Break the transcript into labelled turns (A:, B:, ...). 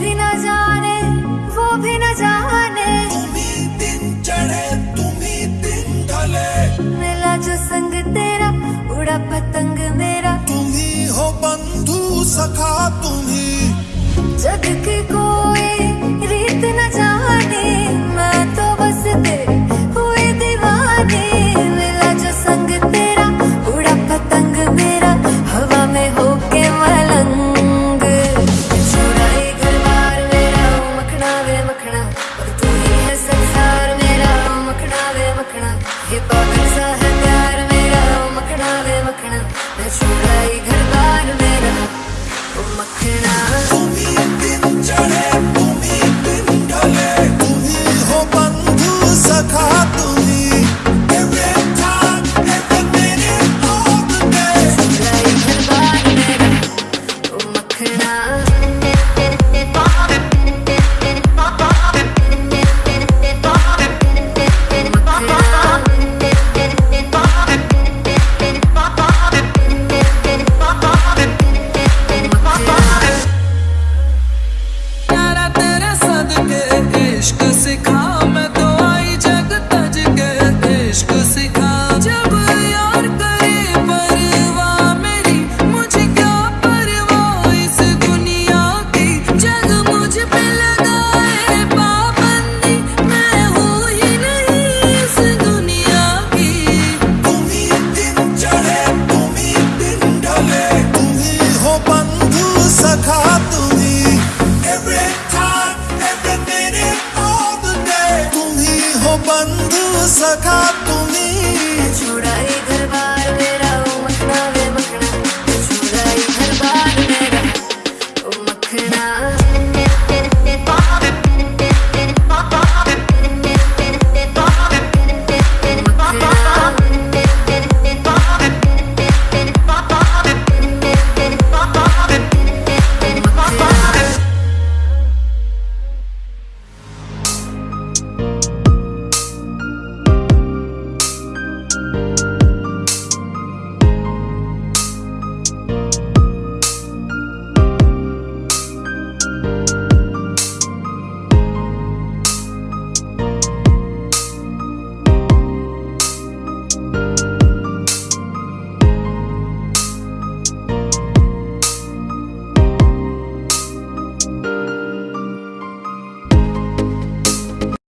A: भी न जाने वो भी न जाने।
B: दिन चढ़े तुम्ही दिन ढले
A: मिला जो संग तेरा उड़ा पतंग मेरा।
B: तुम्ही हो बंधु सखा तुम्ही
A: जग को 네.
B: বন্ধু সখা তুমি
A: ছুড়াই দরবার